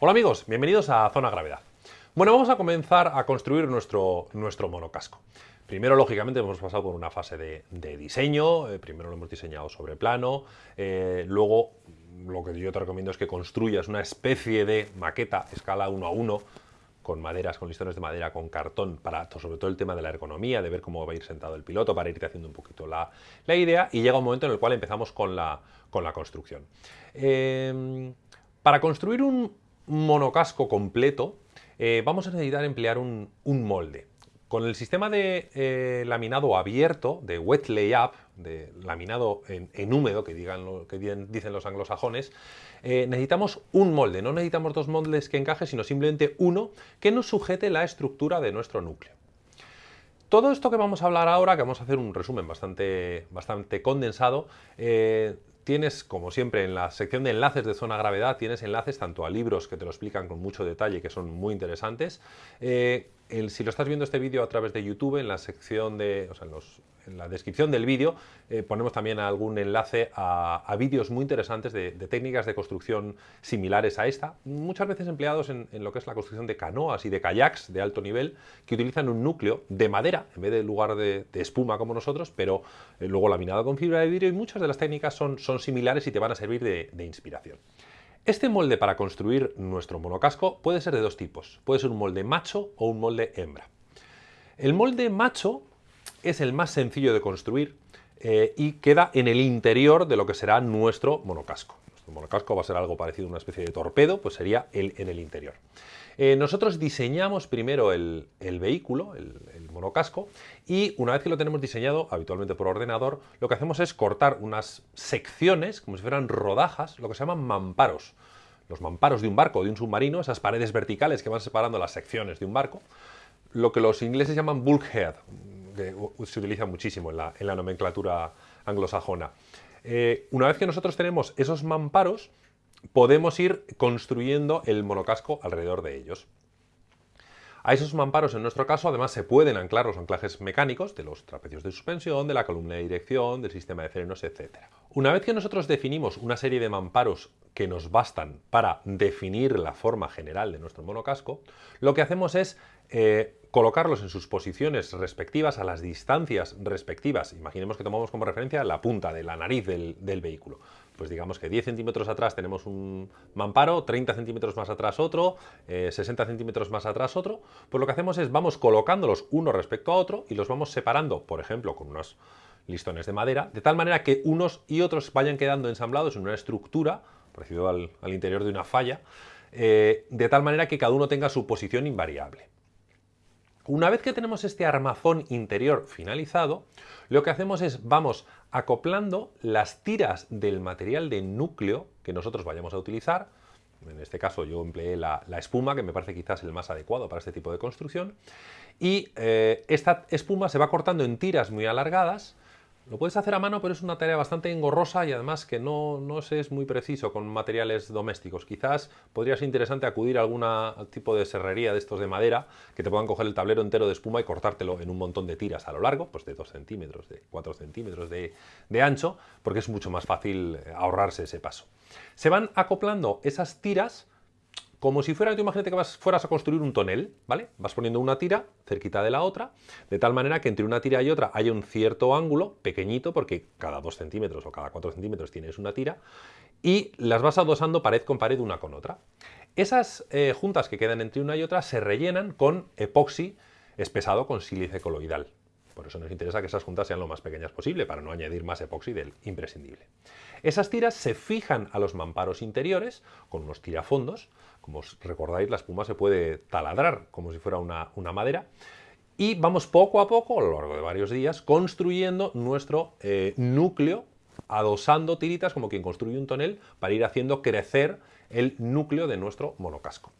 Hola amigos, bienvenidos a Zona Gravedad. Bueno, vamos a comenzar a construir nuestro, nuestro monocasco. Primero, lógicamente, hemos pasado por una fase de, diseño, eh, primero lo hemos diseñado sobre plano, eh, luego lo que yo te recomiendo es que construyas una especie de maqueta escala 1 a 1 con maderas, con listones de madera, con cartón, para sobre todo el tema de la ergonomía, de ver cómo va a ir sentado el piloto, para irte haciendo un poquito la, idea, y llega un momento en el cual empezamos con la, con la construcción. Eh, para construir un, monocasco completo, eh, vamos a necesitar emplear un, molde. Con el sistema de eh, laminado abierto, de wet layup, de laminado en, húmedo, que, digan lo, que dicen los anglosajones, eh, necesitamos un molde. No necesitamos dos moldes que encajen, sino simplemente uno que nos sujete la estructura de nuestro núcleo. Todo esto que vamos a hablar ahora, que vamos a hacer un resumen bastante, bastante condensado, Tienes, como siempre, en la sección de enlaces de Zona Gravedad, tienes enlaces tanto a libros que te lo explican con mucho detalle, que son muy interesantes. Eh, si lo estás viendo este vídeo a través de YouTube, en la sección de, o los, en la descripción del vídeo eh, ponemos también algún enlace a, vídeos muy interesantes de, técnicas de construcción similares a esta, muchas veces empleados en, lo que es la construcción de canoas y de kayaks de alto nivel, que utilizan un núcleo de madera en vez de lugar de, espuma como nosotros, pero eh, luego laminado con fibra de vidrio y muchas de las técnicas son, similares y te van a servir de inspiración. Este molde para construir nuestro monocasco puede ser de dos tipos. Puede ser un molde macho o un molde hembra. El molde macho es el más sencillo de construir eh, y queda en el interior de lo que será nuestro monocasco. Nuestro monocasco va a ser algo parecido a una especie de torpedo, pues sería el, en el interior. Eh, nosotros diseñamos primero el, vehículo, el, el, monocasco, y una vez que lo tenemos diseñado, habitualmente por ordenador, lo que hacemos es cortar unas secciones, como si fueran rodajas, lo que se llaman mamparos. Los mamparos de un barco de un submarino, esas paredes verticales que van separando las secciones de un barco, lo que los ingleses llaman bulkhead, que se utiliza muchísimo en la, nomenclatura anglosajona. Eh, una vez que nosotros tenemos esos mamparos, podemos ir construyendo el monocasco alrededor de ellos. A esos mamparos, en nuestro caso, además se pueden anclar los anclajes mecánicos de los trapecios de suspensión, de la columna de dirección, del sistema de frenos, etc. Una vez que nosotros definimos una serie de mamparos que nos bastan para definir la forma general de nuestro monocasco, lo que hacemos es eh, colocarlos en sus posiciones respectivas a las distancias respectivas. Imaginemos que tomamos como referencia la punta de la nariz del, vehículo. Pues digamos que 10 centímetros atrás tenemos un mamparo, 30 centímetros más atrás otro, 60 eh, centímetros más atrás otro. Pues lo que hacemos es vamos colocándolos uno respecto a otro y los vamos separando, por ejemplo, con unos listones de madera, de tal manera que unos y otros vayan quedando ensamblados en una estructura, parecido al, interior de una falla, eh, de tal manera que cada uno tenga su posición invariable. Una vez que tenemos este armazón interior finalizado, lo que hacemos es vamos acoplando las tiras del material de núcleo que nosotros vayamos a utilizar, en este caso yo empleé la, espuma, que me parece quizás el más adecuado para este tipo de construcción, y eh, esta espuma se va cortando en tiras muy alargadas, lo puedes hacer a mano, pero es una tarea bastante engorrosa y además que no, no se es muy preciso con materiales domésticos. Quizás podría ser interesante acudir a algún tipo de serrería de estos de madera que te puedan coger el tablero entero de espuma y cortártelo en un montón de tiras a lo largo, pues de 2 centímetros, de 4 centímetros de, de ancho, porque es mucho más fácil eh, ahorrarse ese paso. Se van acoplando esas tiras como si fuera, tú imagínate que vas, fueras a construir un tonel, ¿vale? Vas poniendo una tira cerquita de la otra, de tal manera que entre una tira y otra haya un cierto ángulo, pequeñito, porque cada 2 centímetros o cada 4 centímetros tienes una tira, y las vas adosando pared con pared una con otra. Esas eh, juntas que quedan entre una y otra se rellenan con epoxi espesado con sílice coloidal. Por eso nos interesa que esas juntas sean lo más pequeñas posible, para no añadir más epoxi del imprescindible. Esas tiras se fijan a los mamparos interiores con unos tirafondos. Como os recordáis, la espuma se puede taladrar como si fuera una, madera. Y vamos poco a poco, a lo largo de varios días, construyendo nuestro eh, núcleo, adosando tiritas como quien construye un tonel para ir haciendo crecer el núcleo de nuestro monocasco.